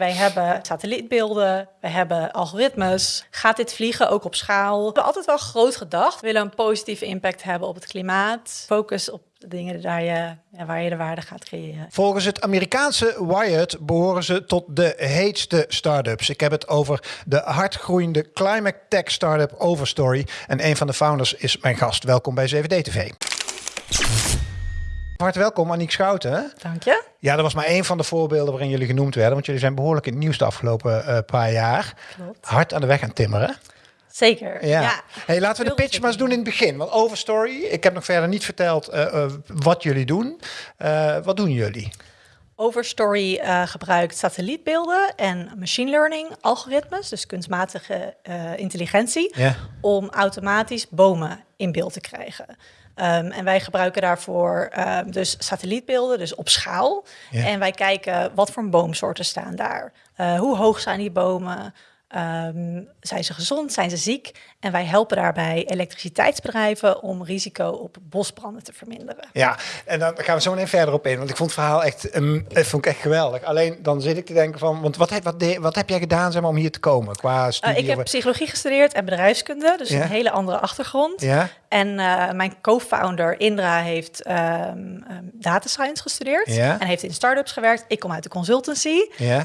Wij hebben satellietbeelden, we hebben algoritmes. Gaat dit vliegen ook op schaal? We hebben altijd wel groot gedacht. We willen een positieve impact hebben op het klimaat. Focus op de dingen waar je, waar je de waarde gaat creëren. Volgens het Amerikaanse Wired behoren ze tot de heetste start-ups. Ik heb het over de hardgroeiende climate tech startup Overstory. En een van de founders is mijn gast. Welkom bij 7D TV. Hartelijk welkom, Aniek Schouten. Dank je. Ja, dat was maar één van de voorbeelden waarin jullie genoemd werden. Want jullie zijn behoorlijk in het nieuws de afgelopen uh, paar jaar. Klopt. Hard aan de weg aan timmeren. Zeker. Ja. Hey, laten we de pitch maar eens doen in het begin. Want Overstory, ik heb nog verder niet verteld uh, uh, wat jullie doen. wat doen jullie? Overstory uh, gebruikt satellietbeelden en machine learning algoritmes, dus kunstmatige uh, intelligentie, yeah. om automatisch bomen in beeld te krijgen. Um, en wij gebruiken daarvoor um, dus satellietbeelden, dus op schaal. En wij kijken wat voor boomsoorten staan daar. Uh, hoe hoog zijn die bomen? Um, zijn ze gezond? Zijn ze ziek? En wij helpen daarbij elektriciteitsbedrijven om risico op bosbranden te verminderen. Ja, en dan gaan we zo meteen verder op in. Want ik vond het verhaal echt, um, vond ik echt geweldig. Alleen dan zit ik te denken van, want wat heb, wat, de, wat heb jij gedaan zeg maar, om hier te komen qua studie? Uh, ik heb of... psychologie gestudeerd en bedrijfskunde, dus Ja. een hele andere achtergrond. Ja, En uh, mijn co-founder Indra heeft um, um, data science gestudeerd Ja. en heeft in startups gewerkt. Ik kom uit de consultancy.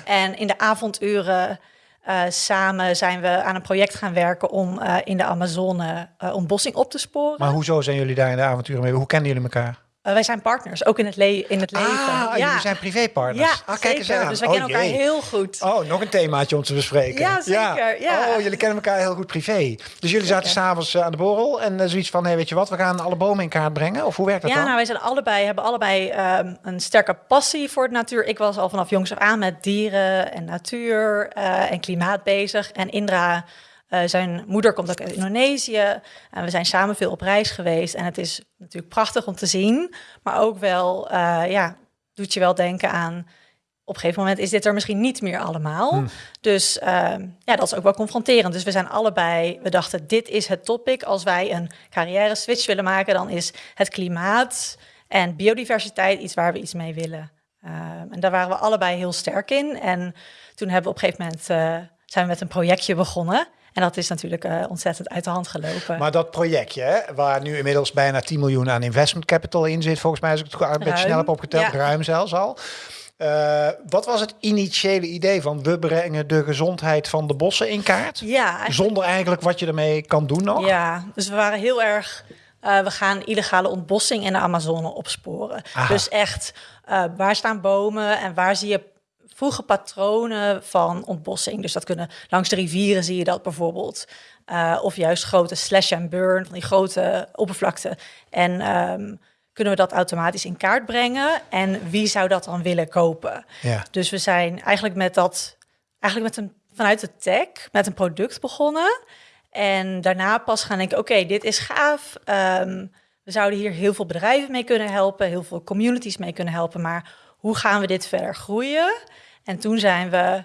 En in de avonduren uh, samen zijn we aan een project gaan werken om uh, in de Amazone uh, ontbossing op te sporen. Maar hoezo zijn jullie daar in de avonturen mee? Hoe kennen jullie elkaar? Uh, wij zijn partners, ook in het, le in het leven. Ah, ja. jullie zijn privépartners. Ja, ah, kijk eens aan. Dus wij oh, kennen elkaar jee. heel goed. Oh, nog een themaatje om te bespreken. Ja, zeker, ja. Oh, jullie kennen elkaar heel goed privé. Dus jullie zaten s'avonds aan de borrel en uh, zoiets van, hey, weet je wat, we gaan alle bomen in kaart brengen? Of hoe werkt dat ja, dan? nou, wij zijn allebei, hebben allebei um, een sterke passie voor de natuur. Ik was al vanaf jongs af aan met dieren en natuur en klimaat bezig. En Indra, uh, zijn moeder komt ook uit Indonesië. En we zijn samen veel op reis geweest. En het is natuurlijk prachtig om te zien. Maar ook wel, uh, ja, doet je wel denken aan... Op een gegeven moment is dit er misschien niet meer allemaal. Hmm. Dus uh, ja, dat is ook wel confronterend. Dus we zijn allebei, we dachten, dit is het topic. Als wij een carrière switch willen maken, dan is het klimaat en biodiversiteit iets waar we iets mee willen. Uh, en daar waren we allebei heel sterk in. En toen hebben we op een gegeven moment uh, zijn we met een projectje begonnen. En dat is natuurlijk uh, ontzettend uit de hand gelopen. Maar dat projectje, hè, waar nu inmiddels bijna 10 miljoen aan investment capital in zit, volgens mij als ik het een beetje snel heb opgeteld, ja. ruim zelfs al. Uh, wat was het initiële idee van we brengen de gezondheid van de bossen in kaart? Ja, eigenlijk... Zonder eigenlijk wat je ermee kan doen nog? Ja, dus we waren heel erg... Uh, we gaan illegale ontbossing in de Amazone opsporen. Aha. Dus echt, uh, waar staan bomen en waar zie je vroege patronen van ontbossing. Dus dat kunnen langs de rivieren zie je dat bijvoorbeeld. Uh, of juist grote slash and burn, van die grote oppervlakte. En um, kunnen we dat automatisch in kaart brengen. En wie zou dat dan willen kopen? Ja. Dus we zijn eigenlijk met dat, eigenlijk met een, vanuit de tech, met een product begonnen. En daarna pas gaan denken, oké, okay, dit is gaaf. Um, we zouden hier heel veel bedrijven mee kunnen helpen, heel veel communities mee kunnen helpen. Maar hoe gaan we dit verder groeien? En toen zijn we,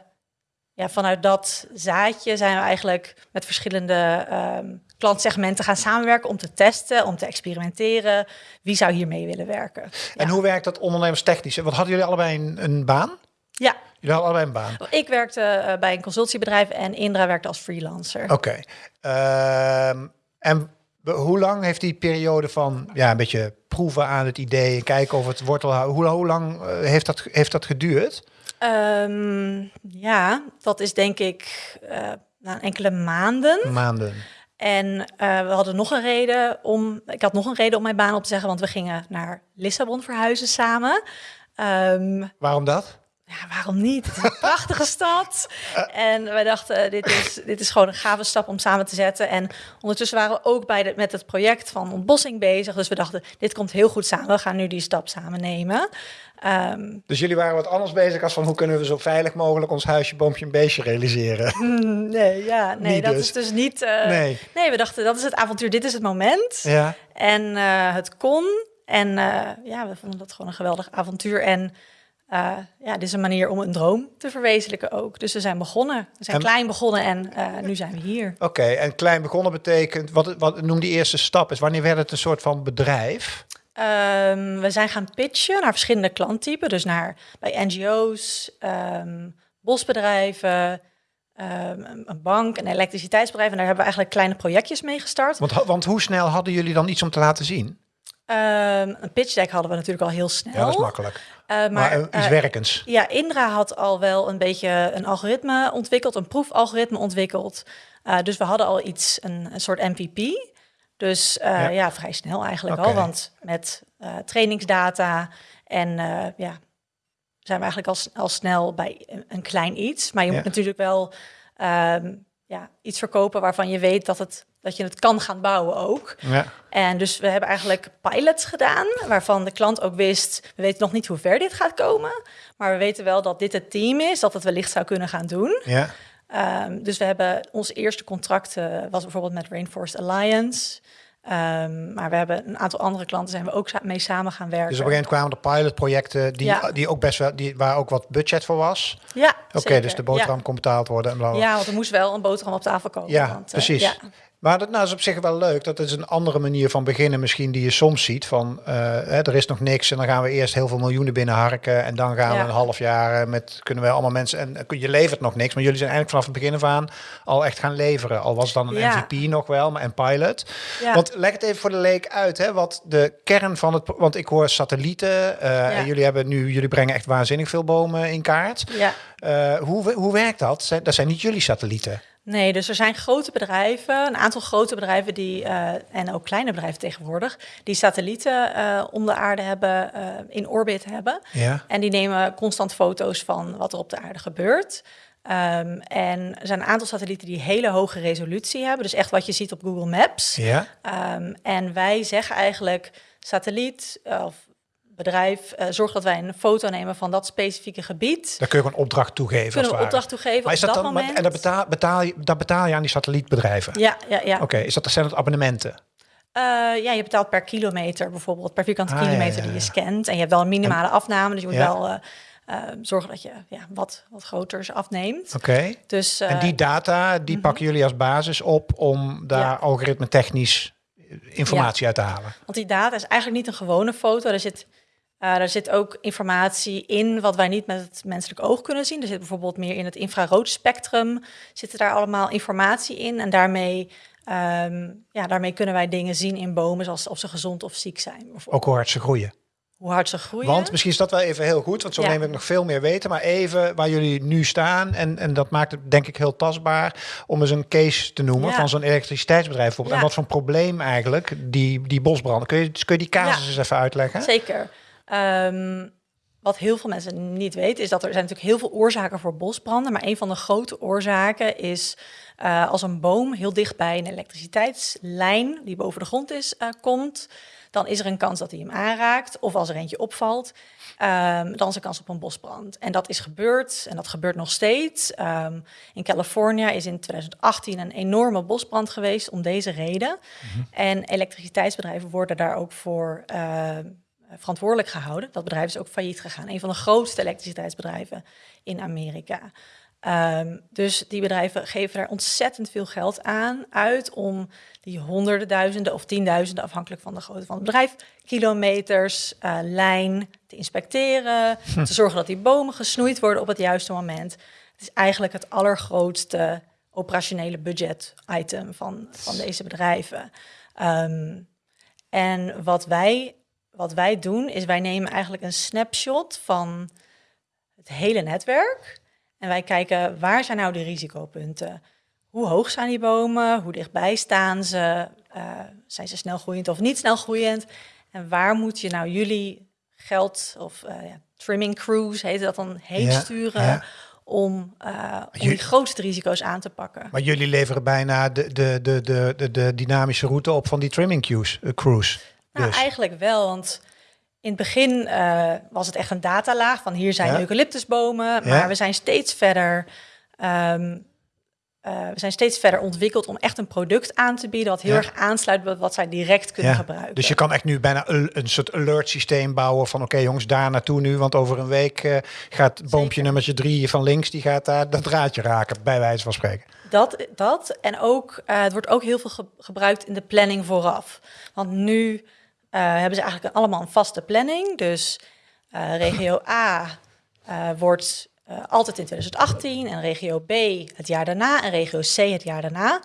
ja, vanuit dat zaadje zijn we eigenlijk met verschillende um, klantsegmenten gaan samenwerken om te testen, om te experimenteren. Wie zou hiermee willen werken? En ja. hoe werkt dat ondernemerstechnisch? Wat hadden jullie allebei een, een baan? Ja. Jullie hadden allebei een baan? Ik werkte uh, bij een consultiebedrijf en Indra werkte als freelancer. Oké. Okay. Uh, en hoe lang heeft die periode van ja, een beetje proeven aan het idee en kijken of het wortel hoe, hoe lang uh, heeft, dat, heeft dat geduurd? Um, ja, dat is denk ik uh, na enkele maanden. Maanden. En uh, we hadden nog een reden om. Ik had nog een reden om mijn baan op te zeggen, want we gingen naar Lissabon verhuizen samen. Um, Waarom dat? Ja, waarom niet? Het is een prachtige stad. En wij dachten, dit is, dit is gewoon een gave stap om samen te zetten. En ondertussen waren we ook bij de, met het project van ontbossing bezig. Dus we dachten, dit komt heel goed samen. We gaan nu die stap samen nemen. Um, dus jullie waren wat anders bezig als van hoe kunnen we zo veilig mogelijk ons huisje, boompje en beestje realiseren? Nee, ja, nee, dat dus. is dus niet. Uh, nee. nee, we dachten dat is het avontuur, dit is het moment. Ja. En uh, het kon. En uh, ja, we vonden dat gewoon een geweldig avontuur. En uh, ja, dit is een manier om een droom te verwezenlijken ook. Dus we zijn begonnen. We zijn en, klein begonnen en uh, nu zijn we hier. Oké, okay, en klein begonnen betekent, wat, wat noem die eerste stap is? Wanneer werd het een soort van bedrijf? Um, we zijn gaan pitchen naar verschillende klanttypen. Dus naar, bij NGO's, um, bosbedrijven, ehm, een bank, een elektriciteitsbedrijf. En daar hebben we eigenlijk kleine projectjes mee gestart. Want, want hoe snel hadden jullie dan iets om te laten zien? Ehm, een pitch deck hadden we natuurlijk al heel snel. Ja, dat is makkelijk. Eh, Maar, maar eh, iets eh, werkends. ja, Indra had al wel een beetje een algoritme ontwikkeld, een proefalgoritme ontwikkeld. Dus we hadden al iets, een, een soort MVP. Dus Ja. ja. vrij snel eigenlijk Oké. al, want met trainingsdata en ja, zijn we eigenlijk al, al snel bij een, een klein iets. Maar je Ja. moet natuurlijk wel ehm, ja, iets verkopen waarvan je weet dat, het, dat je het kan gaan bouwen ook. Ja. En dus we hebben eigenlijk pilots gedaan, waarvan de klant ook wist, we weten nog niet hoe ver dit gaat komen, maar we weten wel dat dit het team is, dat het wellicht zou kunnen gaan doen. Ja. Ehm, dus we hebben ons eerste contract eh, was bijvoorbeeld met Rainforest Alliance. Ehm, maar we hebben een aantal andere klanten zijn we ook mee samen gaan werken. Dus op een gegeven moment kwamen er pilotprojecten die, Ja. die ook best wel, die, waar ook wat budget voor was. ja, Oké, dus de boterham kon betaald worden en Ja. want er moest wel een boterham op tafel komen. Ja, want, eh, precies. ja. Maar dat nou, is op zich wel leuk. Dat is een andere manier van beginnen misschien die je soms ziet. Van eh, hè, er is nog niks en dan gaan we eerst heel veel miljoenen binnenharken. En dan gaan we een half jaar eh, met kunnen we allemaal mensen. En eh, je levert nog niks. Maar jullie zijn eigenlijk vanaf het begin af aan al echt gaan leveren. Al was het dan een Ja. MVP nog wel, maar en pilot. Ja. Want leg het even voor de leek uit, hè, wat de kern van het. Want ik hoor satellieten. en jullie hebben nu, jullie brengen echt waanzinnig veel bomen in kaart. ja. Hoe, hoe werkt dat? Zijn- Dat zijn niet jullie satellieten. Nee, dus er zijn grote bedrijven, een aantal grote bedrijven die, eh, en ook kleine bedrijven tegenwoordig, die satellieten eh, om de aarde hebben, eh, in orbit hebben. Ja. En die nemen constant foto's van wat er op de aarde gebeurt. Ehm, en er zijn een aantal satellieten die hele hoge resolutie hebben, dus echt wat je ziet op Google Maps. Ja. Ehm, en wij zeggen eigenlijk, satelliet of bedrijf, eh, zorg dat wij een foto nemen van dat specifieke gebied. Daar kun je een opdracht toegeven. Kunnen we ware. opdracht toegeven Maar is op dat dat dan, moment? en dat betaal, betaal, je, dat betaal je aan die satellietbedrijven? Ja, ja, ja. Oké, is dat, zijn dat abonnementen? Eh, ja, je betaalt per kilometer bijvoorbeeld, per vierkante Ah, kilometer ja, die je scant. En je hebt wel een minimale afname, dus je moet Ja. wel eh, zorgen dat je ja, wat, wat groters afneemt. Oké. Dus, en die data, die pakken jullie als basis op om daar Ja. algoritme technisch informatie uit te halen? Want die data is eigenlijk niet een gewone foto. Er zit, eh er zit ook informatie in wat wij niet met het menselijk oog kunnen zien. Er zit bijvoorbeeld meer in het infrarood spectrum. Zitten daar allemaal informatie in. En daarmee, ehm, ja, daarmee kunnen wij dingen zien in bomen, zoals of ze gezond of ziek zijn. Ook hoe hard ze groeien. Hoe hard ze groeien. Want misschien is dat wel even heel goed, want zo Ja. neem ik nog veel meer weten. Maar even waar jullie nu staan, en, en dat maakt het denk ik heel tastbaar, om eens een case te noemen Ja. van zo'n elektriciteitsbedrijf bijvoorbeeld. En wat voor een probleem eigenlijk die, die bosbranden. Kun je, kun je die casus eens even uitleggen? Zeker. Ehm, wat heel veel mensen niet weten, is dat er zijn natuurlijk heel veel oorzaken voor bosbranden. Maar een van de grote oorzaken is eh, als een boom heel dicht bij een elektriciteitslijn die boven de grond is, eh, komt. Dan is er een kans dat hij hem aanraakt. Of als er eentje opvalt, ehm, dan is er kans op een bosbrand. En dat is gebeurd en dat gebeurt nog steeds. Ehm, in Californië is in 2018 een enorme bosbrand geweest om deze reden. En elektriciteitsbedrijven worden daar ook voor eh, verantwoordelijk gehouden. Dat bedrijf is ook failliet gegaan. Een van de grootste elektriciteitsbedrijven in Amerika. Ehm, dus die bedrijven geven er ontzettend veel geld aan uit om die honderden duizenden of tienduizenden, afhankelijk van de grootte van het bedrijf, kilometers eh, lijn te inspecteren, te zorgen dat die bomen gesnoeid worden op het juiste moment. Het is eigenlijk het allergrootste operationele budget item van, van deze bedrijven. Ehm, en wat wij, wat wij doen, is wij nemen eigenlijk een snapshot van het hele netwerk. En wij kijken waar zijn nou de risicopunten? Hoe hoog zijn die bomen? Hoe dichtbij staan ze? Eh, zijn ze snel groeiend of niet snel groeiend? En waar moet je nou jullie geld of eh, ja, trimming crews, heet dat dan, heen Ja, sturen ja. om, om Jullie- die grootste risico's aan te pakken? Maar jullie leveren bijna de, de, de, de, de, de dynamische route op van die trimming cruise. Nou, Dus. eigenlijk wel, want in het begin eh, was het echt een datalaag van hier zijn Ja. eucalyptusbomen, maar Ja. we zijn steeds verder. ehm, eh, we zijn steeds verder ontwikkeld om echt een product aan te bieden wat heel Ja. erg aansluit bij wat zij direct kunnen Ja, gebruiken. Dus je kan echt nu bijna een, een soort alert systeem bouwen van oké jongens, daar naartoe nu. Want over een week eh, gaat boompje Zeker. nummertje drie van links, die gaat daar dat draadje raken, bij wijze van spreken. Dat, dat en ook, het wordt ook heel veel ge- gebruikt in de planning vooraf. Want nu hebben ze eigenlijk allemaal een vaste planning. Dus eh, regio A eh, wordt eh, altijd in 2018 en regio B het jaar daarna en regio C het jaar daarna.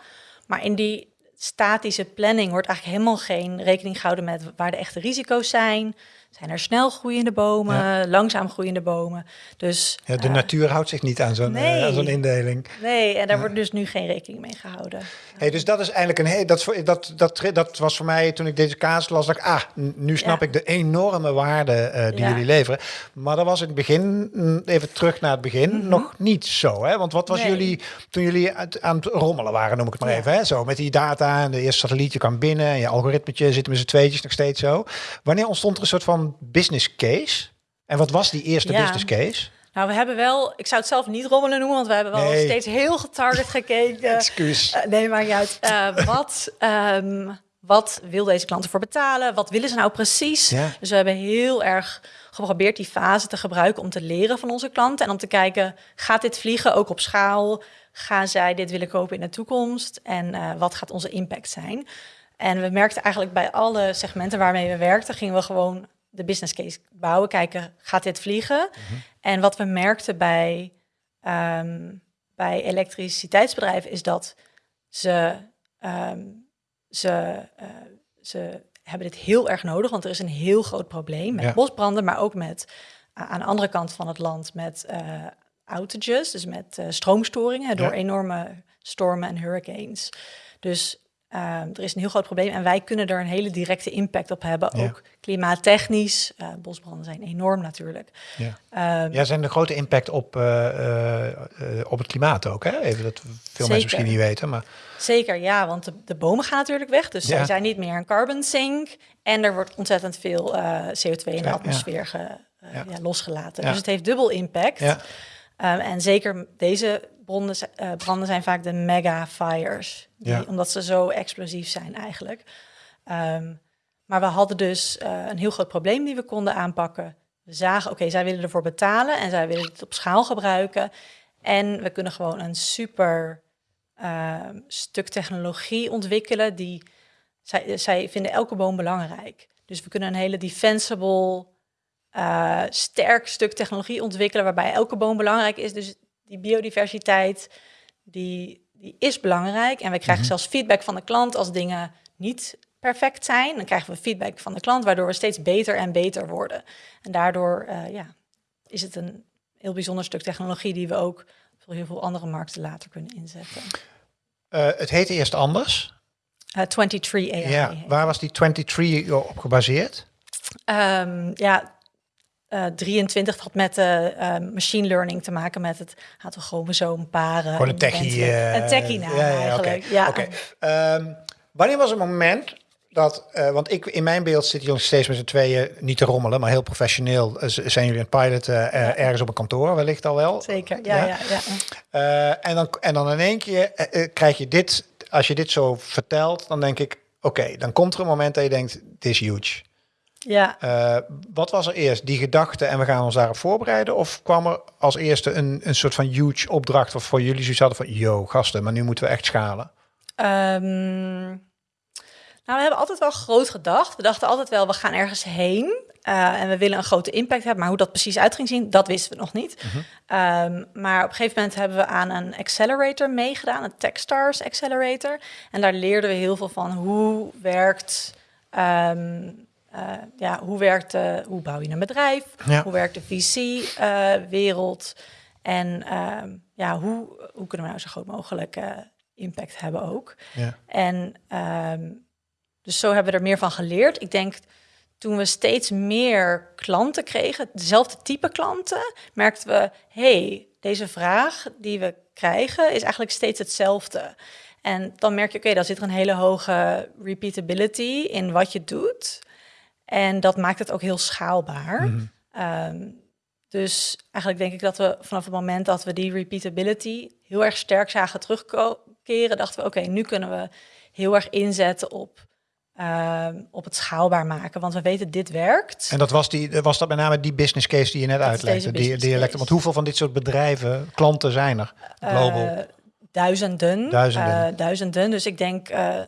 Maar in die statische planning wordt eigenlijk helemaal geen rekening gehouden met waar de echte risico's zijn. Zijn er snel groeiende bomen, langzaam groeiende bomen? Dus, ja, de uh, natuur houdt zich niet aan zo'n nee. uh, zo'n indeling. Nee, en daar wordt dus nu geen rekening mee gehouden. Hey, dus dat is eigenlijk een hey, dat, dat, dat, dat was voor mij toen ik deze kaas las, dat ik, ah, nu snap ik de enorme waarde uh, die jullie leveren. Maar dat was in het begin, mm, even terug naar het begin, mm -hmm. nog niet zo. Hè? Want wat was nee. jullie, toen jullie aan het rommelen waren, noem ik het maar even, hè? zo met die data en de eerste satellietje kwam binnen en je algoritmetje zitten met z'n tweetjes nog steeds zo. Wanneer ontstond er een soort van business case. En wat was die eerste ja. business case? Nou, we hebben wel, ik zou het zelf niet rommelen noemen, want we hebben wel nee. steeds heel getarget gekeken. Excuus. Uh, nee, maar niet uit. Uh, wat, um, wat wil deze klant ervoor betalen? Wat willen ze nou precies? Ja. Dus we hebben heel erg geprobeerd die fase te gebruiken om te leren van onze klanten en om te kijken, gaat dit vliegen ook op schaal? Gaan zij dit willen kopen in de toekomst? En uh, wat gaat onze impact zijn? En we merkten eigenlijk bij alle segmenten waarmee we werkten, gingen we gewoon de business case bouwen, kijken, gaat dit vliegen? Mm -hmm. En wat we merkten bij, um, bij elektriciteitsbedrijven is dat ze, um, ze, uh, ze hebben dit heel erg nodig, want er is een heel groot probleem met ja. bosbranden, maar ook met uh, aan de andere kant van het land met uh, outages, dus met stroomstoringen door ja. enorme stormen en hurricanes. Dus er is een heel groot probleem en wij kunnen er een hele directe impact op hebben. Ja. Ook klimaattechnisch. Uh, bosbranden zijn enorm natuurlijk. Ja, um, ja zijn een grote impact op, uh, uh, op het klimaat ook. Hè? Even dat veel zeker. mensen misschien niet weten. Maar... Zeker, ja, want de, de bomen gaan natuurlijk weg. Dus ja. zij zijn niet meer een carbon sink. En er wordt ontzettend veel CO2 in de atmosfeer ge, losgelaten. Dus het heeft dubbel impact. Um, en zeker deze branden, uh, branden zijn vaak de mega fires. Die, ja. Omdat ze zo explosief zijn eigenlijk. Um, maar we hadden dus uh, een heel groot probleem die we konden aanpakken. We zagen, oké, okay, zij willen ervoor betalen en zij willen het op schaal gebruiken. En we kunnen gewoon een super uh, stuk technologie ontwikkelen die... Zij, zij vinden elke boom belangrijk. Dus we kunnen een hele defensible, uh, sterk stuk technologie ontwikkelen... waarbij elke boom belangrijk is. Dus die biodiversiteit, die, die is belangrijk. En we krijgen mm -hmm. zelfs feedback van de klant als dingen niet perfect zijn. Dan krijgen we feedback van de klant, waardoor we steeds beter en beter worden. En daardoor uh, ja, is het een heel bijzonder stuk technologie die we ook voor heel veel andere markten later kunnen inzetten. Uh, het heette eerst anders. Uh, 23 AI. Ja, waar was die 23 op gebaseerd? Um, ja, uh, 23 had met uh, uh, machine learning te maken met het aantal chromosoomparen. Gewoon een techie. een techie naam ja, ja, eigenlijk. Ja. Okay. Um, wanneer was het moment dat, want ik in mijn beeld zitten jullie steeds met z'n tweeën niet te rommelen, maar heel professioneel zijn jullie een pilot ergens op een kantoor, wellicht al wel. Zeker, ja, ja. ja, ja. en, dan, en dan in één keer krijg je dit, als je dit zo vertelt, dan denk ik, oké, okay, dan komt er een moment dat je denkt, dit is huge. Ja. Uh, wat was er eerst? Die gedachte en we gaan ons daarop voorbereiden? Of kwam er als eerste een, een soort van huge opdracht waarvoor jullie zoiets hadden van, yo, gasten, maar nu moeten we echt schalen? Um, nou, we hebben altijd wel groot gedacht. We dachten altijd wel, we gaan ergens heen. Uh, en we willen een grote impact hebben. Maar hoe dat precies uit ging zien, dat wisten we nog niet. -huh. um, maar op een gegeven moment hebben we aan een accelerator meegedaan. Een Techstars Accelerator. En daar leerden we heel veel van hoe werkt... Um, uh, ja, hoe, werkt, uh, hoe bouw je een bedrijf? Ja. Hoe werkt de VC-wereld? En ja, hoe, hoe kunnen we nou zo groot mogelijk impact hebben ook? Ja. En um, dus zo hebben we er meer van geleerd. Ik denk toen we steeds meer klanten kregen, dezelfde type klanten, merkten we, hey, deze vraag die we krijgen is eigenlijk steeds hetzelfde. En dan merk je, oké, okay, dan zit er een hele hoge repeatability in wat je doet. En dat maakt het ook heel schaalbaar. Mm -hmm. um, dus eigenlijk denk ik dat we vanaf het moment dat we die repeatability heel erg sterk zagen terugkeren, dachten we, oké, okay, nu kunnen we heel erg inzetten op, uh, op het schaalbaar maken. Want we weten, dit werkt. En dat was, die, was dat met name die business case die je net uitlegde? Die, die want hoeveel van dit soort bedrijven, klanten zijn er? Global? Uh, duizenden. Duizenden. Uh, duizenden. Dus ik denk uh,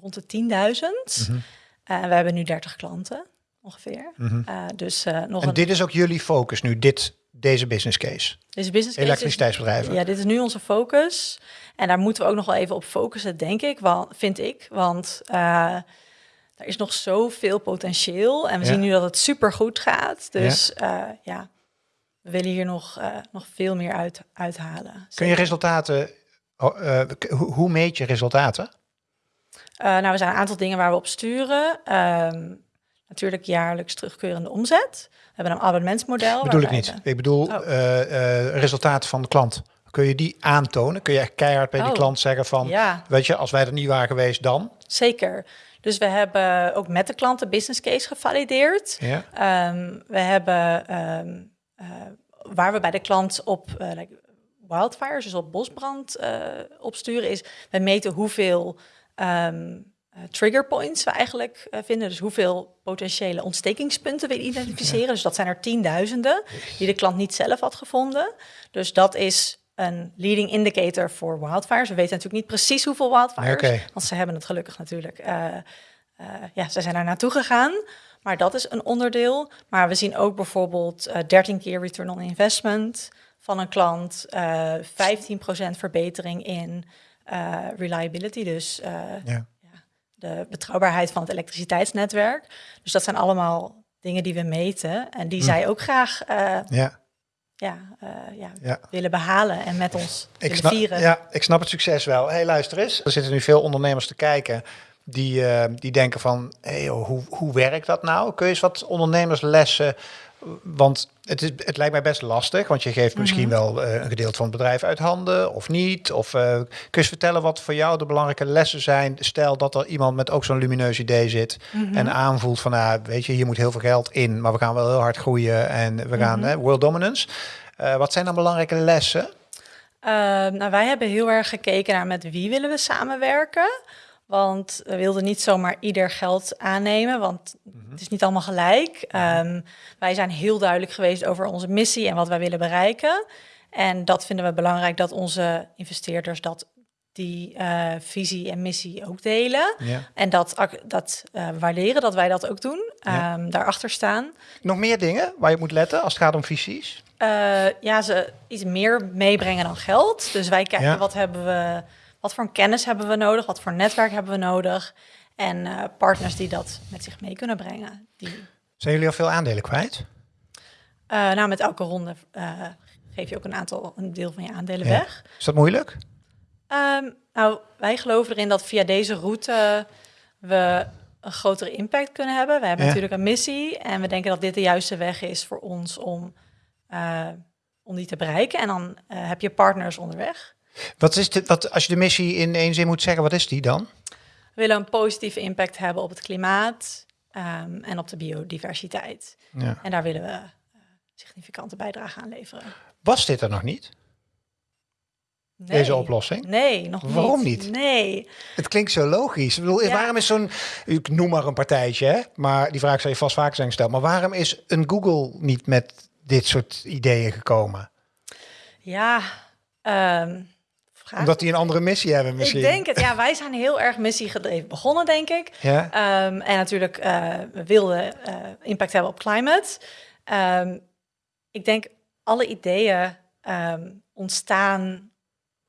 rond de 10.000. Mm -hmm. Uh, we hebben nu 30 klanten ongeveer. Mm -hmm. uh, dus, uh, nog en een... dit is ook jullie focus nu, dit, deze business case? Deze business case is- Elektriciteitsbedrijven. Ja, dit is nu onze focus. En daar moeten we ook nog wel even op focussen, denk ik, wel, vind ik. Want eh, er is nog zoveel potentieel. En we Ja. zien nu dat het super goed gaat. Dus ja, ja we willen hier nog, eh, nog veel meer uit, uithalen. Kun je resultaten, oh, eh, hoe meet je resultaten? Eh, nou, er zijn een aantal dingen waar we op sturen. Ehm, natuurlijk jaarlijks terugkerende omzet. We hebben een abonnementsmodel. bedoel ik niet. we- Ik bedoel Oh. eh, eh, resultaten van de klant. Kun je die aantonen? Kun je echt keihard bij die Oh. klant zeggen van, Ja, weet je, als wij er niet waren geweest dan? zeker. Dus we hebben ook met de klant de business case gevalideerd. Ja. Ehm, we hebben ehm, eh, waar we bij de klant op like wildfires, dus op bosbrand eh opsturen, is we meten hoeveel eh, trigger points we eigenlijk eh, vinden. Dus hoeveel potentiële ontstekingspunten we identificeren. Dus dat zijn er tienduizenden die de klant niet zelf had gevonden. Dus dat is een leading indicator voor wildfires. We weten natuurlijk niet precies hoeveel wildfires, want ze hebben het gelukkig natuurlijk. eh, ja, ze zijn daar naartoe gegaan. Maar dat is een onderdeel. Maar we zien ook bijvoorbeeld eh 13 keer return on investment van een klant, eh 15% verbetering in eh, reliability, dus eh, Ja. de betrouwbaarheid van het elektriciteitsnetwerk. Dus dat zijn allemaal dingen die we meten en die Hm. zij ook graag eh, Ja. ja, ja, Ja. willen behalen en met ons Ik snap, vieren. ja, ik snap het succes wel. hey, luister eens. Er zitten nu veel ondernemers te kijken die, die denken van, hey, joh, hoe, hoe werkt dat nou? Kun je eens wat ondernemerslessen... Want het, is, het lijkt mij best lastig, want je geeft misschien wel eh, een gedeelte van het bedrijf uit handen of niet. Of eh, kun je eens vertellen wat voor jou de belangrijke lessen zijn? Stel dat er iemand met ook zo'n lumineus idee zit en aanvoelt van, nou, weet je, hier moet heel veel geld in, maar we gaan wel heel hard groeien en we gaan hè, world dominance. Eh, wat zijn dan belangrijke lessen? Ehm, nou, wij hebben heel erg gekeken naar met wie willen we samenwerken. Want we wilden niet zomaar ieder geld aannemen, want het is niet allemaal gelijk. Ehm, wij zijn heel duidelijk geweest over onze missie en wat wij willen bereiken. En dat vinden we belangrijk dat onze investeerders dat die eh, visie en missie ook delen. Ja. En dat, dat eh, waarderen, dat wij dat ook doen, Ja. Ehm, daarachter staan. Nog meer dingen waar je moet letten als het gaat om visies? Eh, ja, ze iets meer meebrengen dan geld. Dus wij kijken Ja. wat hebben we, wat voor kennis hebben we nodig, wat voor netwerk hebben we nodig. En eh, partners die dat met zich mee kunnen brengen. Die, Zijn jullie al veel aandelen kwijt? eh, nou, met elke ronde eh, geef je ook een aantal, een deel van je aandelen Ja. weg. Is dat moeilijk? Ehm, nou, wij geloven erin dat via deze route we een grotere impact kunnen hebben. We hebben Ja. natuurlijk een missie en we denken dat dit de juiste weg is voor ons om, om die te bereiken. En dan heb je partners onderweg. Wat is de, wat, als je de missie in één zin moet zeggen, wat is die dan? We willen een positieve impact hebben op het klimaat ehm, en op de biodiversiteit. Ja. En daar willen we eh, significante bijdrage aan leveren. Was dit er nog niet, Nee. deze oplossing? Nee, nog niet. Waarom niet? Nee. Het klinkt zo logisch. Ik bedoel, Ja. waarom is zo'n, ik noem maar een partijtje, hè? maar die vraag zou je vast vaker zijn gesteld. Maar waarom is een Google niet met dit soort ideeën gekomen? Ja, ehm, vraag. Omdat die een andere missie hebben misschien. Ik denk het. Ja, wij zijn heel erg missiegedreven begonnen, denk ik. Ja? Ehm, en natuurlijk, we wilden eh, impact hebben op climate. Ehm, ik denk, alle ideeën ehm, ontstaan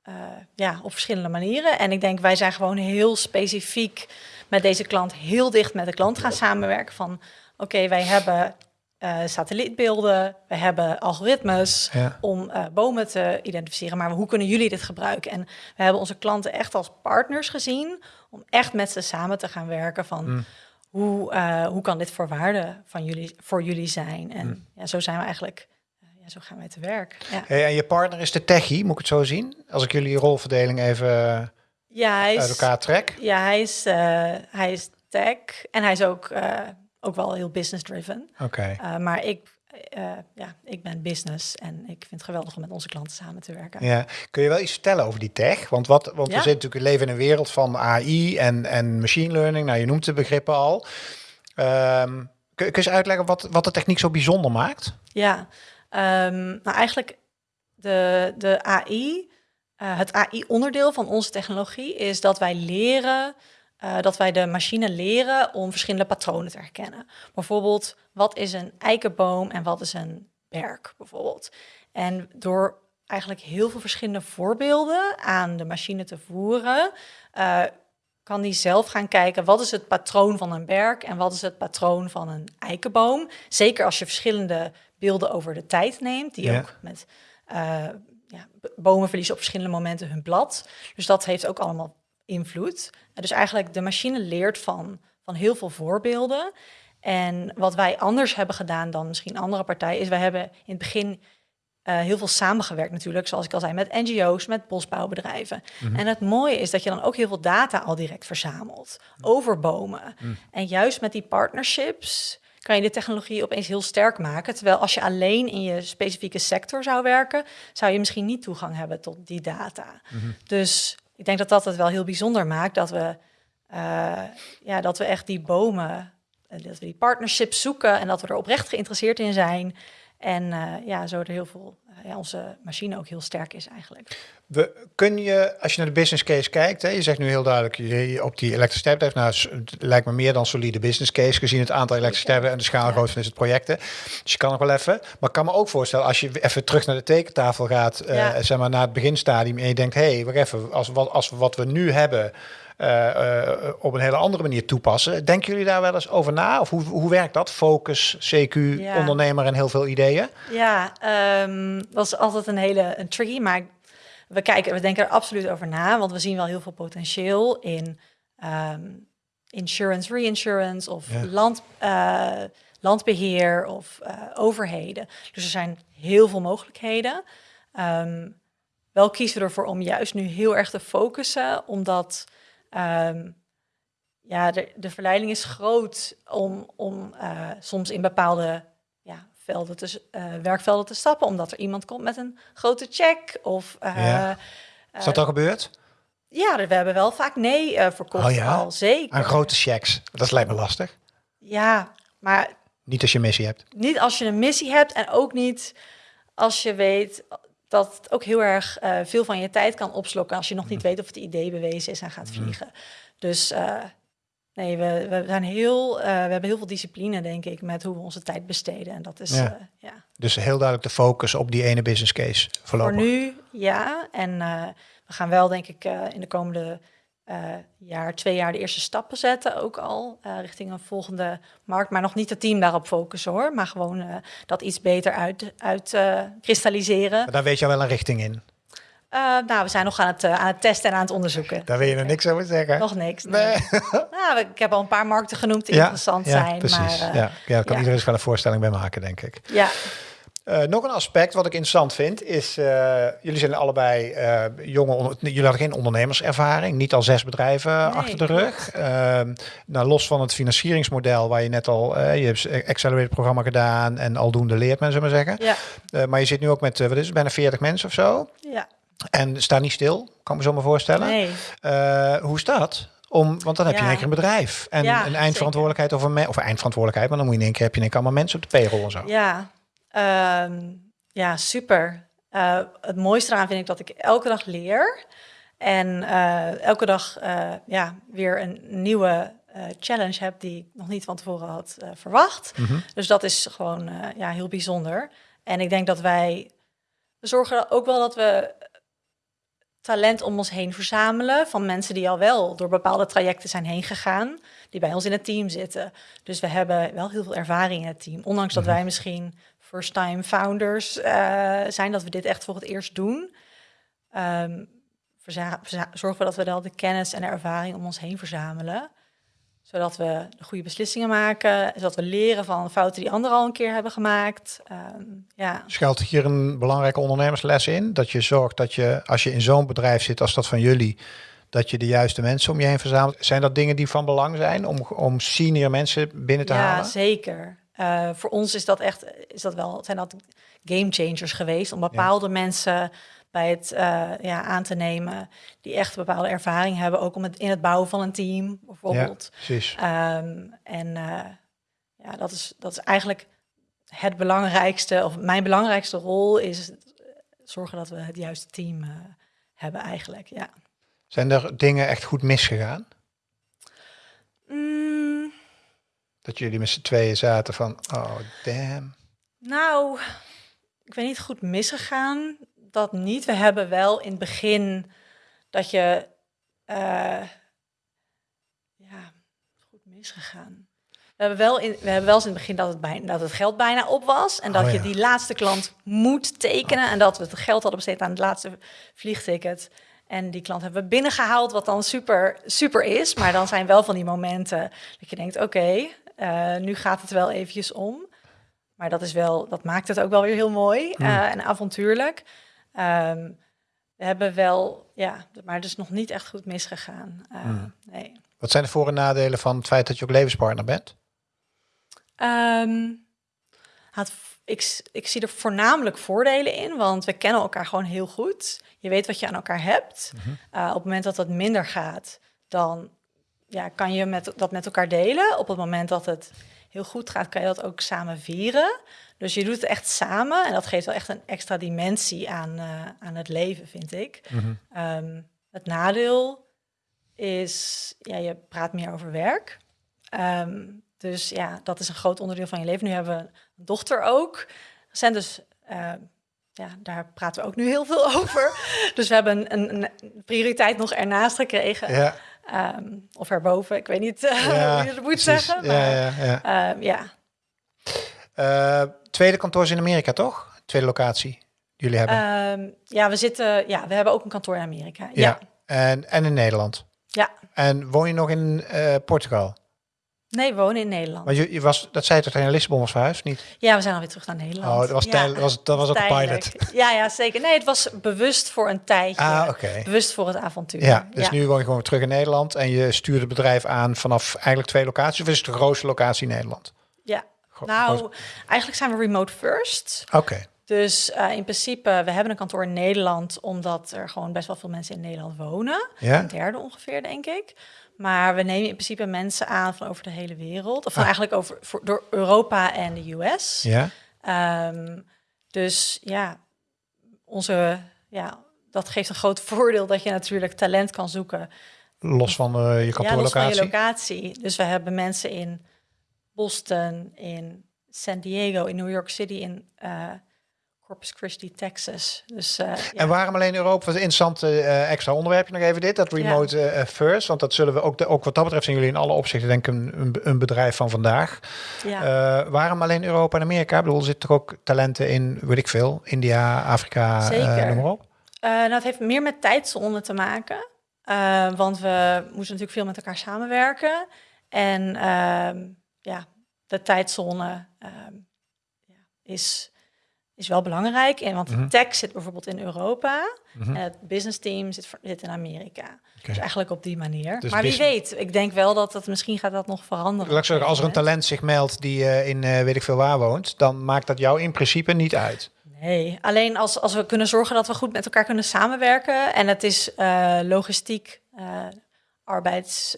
eh, ja, op verschillende manieren. En ik denk, wij zijn gewoon heel specifiek met deze klant heel dicht met de klant gaan samenwerken. Van, oké, wij hebben eh, satellietbeelden, we hebben algoritmes Ja. om eh, bomen te identificeren. Maar hoe kunnen jullie dit gebruiken? En we hebben onze klanten echt als partners gezien om echt met ze samen te gaan werken van Mm. hoe, eh, hoe kan dit voor waarde van jullie, voor jullie zijn? En Mm. ja, zo zijn we eigenlijk, ja, zo gaan wij te werk. Ja, Hey, en je partner is de techie, moet ik het zo zien? Als ik jullie rolverdeling even ja hij is, uit elkaar trek. Ja, hij is, hij is tech en hij is ook, ook wel heel business driven. Oké. Uh, maar ik, uh, ja, ik ben business en ik vind het geweldig om met onze klanten samen te werken. Ja. Kun je wel iets vertellen over die tech? Want, wat, want Ja. we zitten natuurlijk leven in een wereld van AI en, en machine learning. Nou, je noemt de begrippen al. Ehm, kun, kun je eens uitleggen wat, wat de techniek zo bijzonder maakt? Ja, um, nou eigenlijk de, de AI, uh, het AI-onderdeel van onze technologie is dat wij leren, uh, dat wij de machine leren om verschillende patronen te herkennen. Bijvoorbeeld, wat is een eikenboom en wat is een berk bijvoorbeeld. En door eigenlijk heel veel verschillende voorbeelden aan de machine te voeren, uh, kan die zelf gaan kijken wat is het patroon van een berk en wat is het patroon van een eikenboom. Zeker als je verschillende beelden over de tijd neemt, die ook met uh, ja, bomen verliezen op verschillende momenten hun blad. Dus dat heeft ook allemaal invloed. Dus eigenlijk de machine leert van, van heel veel voorbeelden. En wat wij anders hebben gedaan dan misschien andere partijen, is wij hebben in het begin uh, heel veel samengewerkt natuurlijk, zoals ik al zei, met NGO's, met bosbouwbedrijven. Mhm. En het mooie is dat je dan ook heel veel data al direct verzamelt over bomen. Mhm. En juist met die partnerships kan je de technologie opeens heel sterk maken. Terwijl als je alleen in je specifieke sector zou werken, zou je misschien niet toegang hebben tot die data. Mhm. Dus ik denk dat dat het wel heel bijzonder maakt dat we, uh, ja, dat we echt die bomen, uh, dat we die partnerships zoeken en dat we er oprecht geïnteresseerd in zijn. En uh, ja, zo er heel veel, ja, onze machine ook heel sterk is eigenlijk. We, kun je, als je naar de business case kijkt, hè, je zegt nu heel duidelijk, je, op die elektriciteit nou, het lijkt me meer dan solide business case, gezien het aantal elektriciteiten en de schaalgrootte van dit projecten. Dus je kan nog wel even, maar ik kan me ook voorstellen, als je even terug naar de tekentafel gaat, uh, zeg maar naar het beginstadium, en je denkt, hé, hey, wacht even, als, wat, als wat we nu hebben, op een hele andere manier toepassen. Denken jullie daar wel eens over na? Of hoe, hoe werkt dat? Focus, CQ, ondernemer en heel veel ideeën? Ja, um, dat is altijd een hele een tricky, maar we kijken, we denken er absoluut over na, want we zien wel heel veel potentieel in um, insurance, reinsurance of land, uh, landbeheer of uh, overheden. Dus er zijn heel veel mogelijkheden. Um, wel kiezen we ervoor om juist nu heel erg te focussen, omdat um, ja, de, de verleiding is groot om, om uh, soms in bepaalde velden te, uh, werkvelden te stappen, omdat er iemand komt met een grote check. Of, uh, ja. Is dat al gebeurd? Ja, we hebben wel vaak nee verkocht oh, ja? al, zeker. Aan grote checks, dat lijkt me lastig. Ja, maar... Niet als je een missie hebt. Niet als je een missie hebt en ook niet als je weet dat het ook heel erg uh, veel van je tijd kan opslokken als je nog niet weet of het idee bewezen is en gaat vliegen. Dus uh, Nee, we, we zijn heel, uh, we hebben heel veel discipline, denk ik, met hoe we onze tijd besteden. En dat is, ja. Ja. Dus heel duidelijk de focus op die ene business case voorlopig. Voor nu, ja. En we gaan wel, denk ik, in de komende jaar, twee jaar de eerste stappen zetten. Ook al richting een volgende markt. Maar nog niet het team daarop focussen, hoor. Maar gewoon dat iets beter uit, uit kristalliseren. Maar daar weet je wel een richting in. Uh, nou, we zijn nog aan het, uh, aan het testen en aan het onderzoeken. Daar wil je nog niks over zeggen? Nog niks. Nee. nou, ik heb al een paar markten genoemd die ja, interessant ja, zijn. Precies. Maar, uh, ja, ja, kan iedereen zich wel een voorstelling bij maken, denk ik. Ja. Nog een aspect wat ik interessant vind is, jullie zijn allebei jonge, jullie hadden geen ondernemerservaring, niet al zes bedrijven nee, achter de rug. Nou, los van het financieringsmodel waar je net al, je hebt Accelerated programma gedaan en aldoende leert men, zullen maar zeggen. Ja. maar je zit nu ook met, wat is het, bijna 40 mensen of zo? Ja. En sta niet stil, kan me zo maar voorstellen. Nee. Hoe is dat? Om, want dan heb je in één keer een bedrijf en ja, een eindverantwoordelijkheid over me, of eindverantwoordelijkheid, maar dan moet je in één keer heb je in één keer allemaal mensen op de payroll en zo. Ja, um, ja, super. Uh, het mooiste eraan vind ik dat ik elke dag leer en uh, elke dag ja, weer een nieuwe challenge heb die ik nog niet van tevoren had verwacht. Mm -hmm. Dus dat is gewoon ja, heel bijzonder. En ik denk dat wij we zorgen ook wel dat we talent om ons heen verzamelen van mensen die al wel door bepaalde trajecten zijn heen gegaan, die bij ons in het team zitten. Dus we hebben wel heel veel ervaring in het team, ondanks dat mhm. wij misschien first-time founders uh, zijn, dat we dit echt voor het eerst doen. Um, zorgen we dat we wel de kennis en de ervaring om ons heen verzamelen zodat we de goede beslissingen maken, zodat we leren van fouten die anderen al een keer hebben gemaakt. Um, ja. Schuilt hier een belangrijke ondernemersles in? Dat je zorgt dat je, als je in zo'n bedrijf zit als dat van jullie, dat je de juiste mensen om je heen verzamelt. Zijn dat dingen die van belang zijn om, om senior mensen binnen te halen? Ja, zeker. Uh, voor ons is dat echt, is dat wel, zijn dat game changers geweest om bepaalde ja. mensen bij het uh, ja, aan te nemen die echt bepaalde ervaring hebben, ook om het in het bouwen van een team bijvoorbeeld. Ja, precies. Um, en uh, ja, dat is, dat is eigenlijk het belangrijkste, of mijn belangrijkste rol is zorgen dat we het juiste team hebben eigenlijk, ja. Zijn er dingen echt goed misgegaan? Mm. Dat jullie met z'n tweeën zaten van, oh damn. Nou, ik weet niet, goed misgegaan. Dat niet. We hebben wel in het begin dat je, eh, ja, goed misgegaan. We hebben wel in, we hebben wel eens in het begin dat het, bijna, dat het geld bijna op was. En dat Oh, je die laatste klant moet tekenen. En dat we het geld hadden besteed aan het laatste vliegticket. En die klant hebben we binnengehaald, wat dan super, super is. Maar dan zijn wel van die momenten dat je denkt, oké, eh, nu gaat het wel eventjes om. Maar dat is wel, dat maakt het ook wel weer heel mooi eh, en avontuurlijk. Ehm, we hebben wel, ja, maar het is nog niet echt goed misgegaan. Eh, Nee. Wat zijn de voor- en nadelen van het feit dat je ook levenspartner bent? Ehm, ik, ik zie er voornamelijk voordelen in, want we kennen elkaar gewoon heel goed. Je weet wat je aan elkaar hebt. Eh, op het moment dat het minder gaat, dan ja, kan je met, dat met elkaar delen. Op het moment dat het heel goed gaat, kan je dat ook samen vieren. Dus je doet het echt samen en dat geeft wel echt een extra dimensie aan, eh, aan het leven, vind ik. Ehm, het nadeel is, ja, je praat meer over werk. Ehm, dus ja, dat is een groot onderdeel van je leven. Nu hebben we een dochter ook. Zijn dus, eh, ja, daar praten we ook nu heel veel over. Dus we hebben een, een, een prioriteit nog ernaast gekregen. Ja, Ehm, of erboven, ik weet niet Ja, hoe je dat moet precies. zeggen. Maar, ja, ja. ehm, ja. Eh, tweede kantoor is in Amerika, toch? Tweede locatie die jullie hebben. Ehm, ja, we zitten, ja, we hebben ook een kantoor in Amerika. ja. Ja, En, en in Nederland. ja. En woon je nog in eh, Portugal? Nee, we wonen in Nederland. Want je, je was, dat zei je toch Lissabon was verhuisd, niet? Ja, we zijn alweer terug naar Nederland. Oh, dat was, ja. was, dat was ook een pilot. Ja, ja, zeker. Nee, het was bewust voor een tijdje. Ah, oké. Bewust voor het avontuur. Ja, dus nu woon je gewoon weer terug in Nederland en je stuurt het bedrijf aan vanaf eigenlijk twee locaties. Of is het de grootste locatie in Nederland? Ja. Nou, groot- eigenlijk zijn we remote first. Oké. Dus eh, in principe, we hebben een kantoor in Nederland, omdat er gewoon best wel veel mensen in Nederland wonen. Ja? Een derde ongeveer, denk ik. Maar we nemen in principe mensen aan van over de hele wereld. Of Ah. eigenlijk over, voor, door Europa en de US. Ja? Ehm, dus ja, onze, ja, dat geeft een groot voordeel dat je natuurlijk talent kan zoeken. Los van eh, je Ja, los van kantoorlocatie? je locatie. Dus we hebben mensen in Boston, in San Diego, in New York City, in eh, Corpus Christi, Texas. Dus eh, ja. En waarom alleen Europa? Wat een interessant eh, extra onderwerpje nog even dit, dat remote eh, first. Want dat zullen we ook, de, ook wat dat betreft zijn jullie in alle opzichten denk ik een, een, een bedrijf van vandaag. ja. Waarom alleen Europa en Amerika? Ik bedoel, er zitten toch ook talenten in, weet ik veel, India, Afrika, Zeker. noem maar op. Nou, het heeft meer met tijdzone te maken. Want we moeten natuurlijk veel met elkaar samenwerken. En ehm, ja, de tijdzone ehm, is, is wel belangrijk. En, want Mhm. tech zit bijvoorbeeld in Europa. Mhm. En het business team zit, in Amerika. Dus eigenlijk op die manier. Dus maar wie weet, ik denk wel dat het misschien gaat dat nog veranderen. Laat zeggen, als er een talent zich meldt die eh, in eh, weet ik veel waar woont, dan maakt dat jou in principe niet uit. Nee, alleen als, als we kunnen zorgen dat we goed met elkaar kunnen samenwerken. En het is eh, logistiek, arbeids,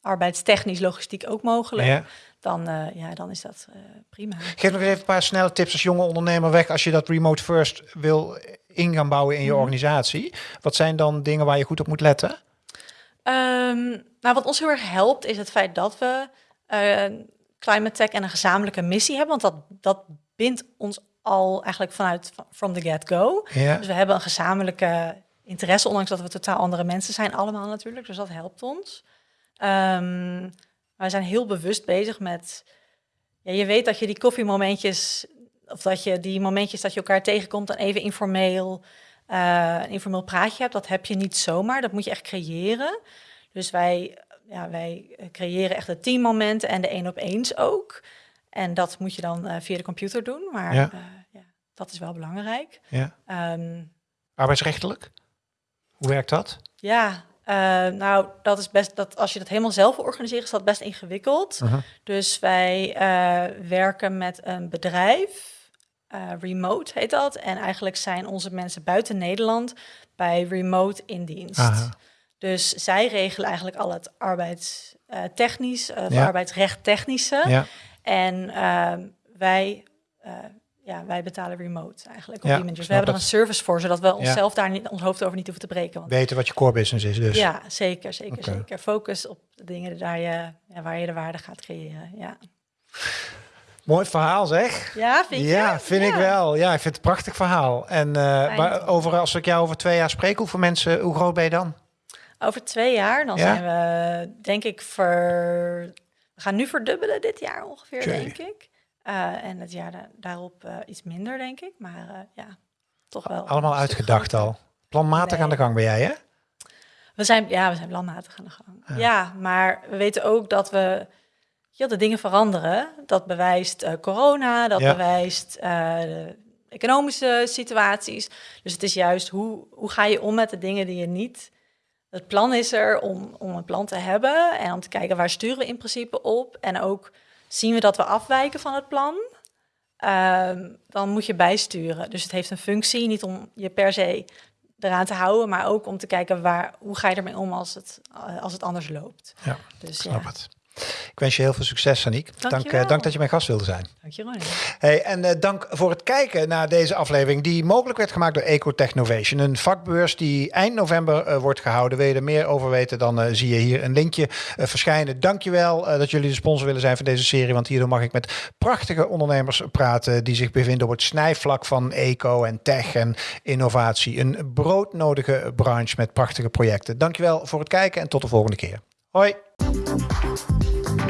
arbeidstechnisch logistiek ook mogelijk. Ja. Dan, eh, ja, dan is dat eh, prima. Geef nog even een paar snelle tips als jonge ondernemer weg als je dat remote first wil in gaan bouwen in je Mhm. organisatie. Wat zijn dan dingen waar je goed op moet letten? Ehm, nou, wat ons heel erg helpt is het feit dat we eh, climate tech en een gezamenlijke missie hebben. Want dat, dat bindt ons al eigenlijk vanuit from the get-go. Dus we hebben een gezamenlijke interesse, ondanks dat we totaal andere mensen zijn, allemaal natuurlijk. Dus dat helpt ons. Ehm, maar we zijn heel bewust bezig met. Ja, je weet dat je die koffiemomentjes, of dat je die momentjes dat je elkaar tegenkomt en even informeel, eh, een informeel praatje hebt, dat heb je niet zomaar. Dat moet je echt creëren. Dus wij, ja, wij creëren echt de teammomenten en de één op eens ook. En dat moet je dan eh, via de computer doen. Maar Ja. ja, dat is wel belangrijk. ja. Ehm, Arbeidsrechtelijk? Hoe werkt dat? ja, eh, nou, dat is best dat als je dat helemaal zelf wil organiseren, is dat best ingewikkeld. Dus wij eh, werken met een bedrijf, eh, remote heet dat. En eigenlijk zijn onze mensen buiten Nederland bij remote in dienst. Dus zij regelen eigenlijk al het arbeidstechnisch, uh, Ja. arbeidsrecht technische. Ja. En ehm, wij, ja, wij betalen remote eigenlijk op Ja, die manier. Dus we hebben er een service voor, zodat we onszelf daar niet ons hoofd over niet hoeven te breken. Want Weten wat je core business is dus. ja, zeker, zeker, zeker. Focus op de dingen daar je, waar je de waarde gaat creëren. Ja. Mooi verhaal zeg. Ja, vind je? Ja, vind ik wel. Ja, ik vind het een prachtig verhaal. En maar over, als ik jou over twee jaar spreek, hoeveel mensen, hoe groot ben je dan? Over twee jaar, dan zijn we denk ik ver... We gaan nu verdubbelen dit jaar ongeveer, denk ik. Eh, en het jaar da- daarop eh, iets minder, denk ik. Maar eh, ja, toch wel. Allemaal uitgedacht al. Planmatig Nee. aan de gang ben jij, hè? We zijn, ja, we zijn landmatig aan de gang. Ja. maar we weten ook dat we... Ja, de dingen veranderen. Dat bewijst corona, dat Ja. bewijst de economische situaties. Dus het is juist hoe, hoe ga je om met de dingen die je niet... Het plan is er om, om een plan te hebben en om te kijken waar sturen we in principe op. En ook zien we dat we afwijken van het plan, ehm, dan moet je bijsturen. Dus het heeft een functie, niet om je per se eraan te houden, maar ook om te kijken waar, hoe ga je ermee om als het, eh, als het anders loopt. Ja, Dus snap ja, het. Ik wens je heel veel succes, Saniek. Dank, eh, dank dat je mijn gast wilde zijn. dank je Ronnie. Hey, en eh, dank voor het kijken naar deze aflevering die mogelijk werd gemaakt door Ecotechnovation. Een vakbeurs die eind november eh, wordt gehouden. Wil je er meer over weten, dan zie je hier een linkje verschijnen. Dankjewel uh, dat jullie de sponsor willen zijn van deze serie. Want hierdoor mag ik met prachtige ondernemers praten die zich bevinden op het snijvlak van eco en tech en innovatie. Een broodnodige branche met prachtige projecten. Dankjewel voor het kijken en tot de volgende keer. Hoi!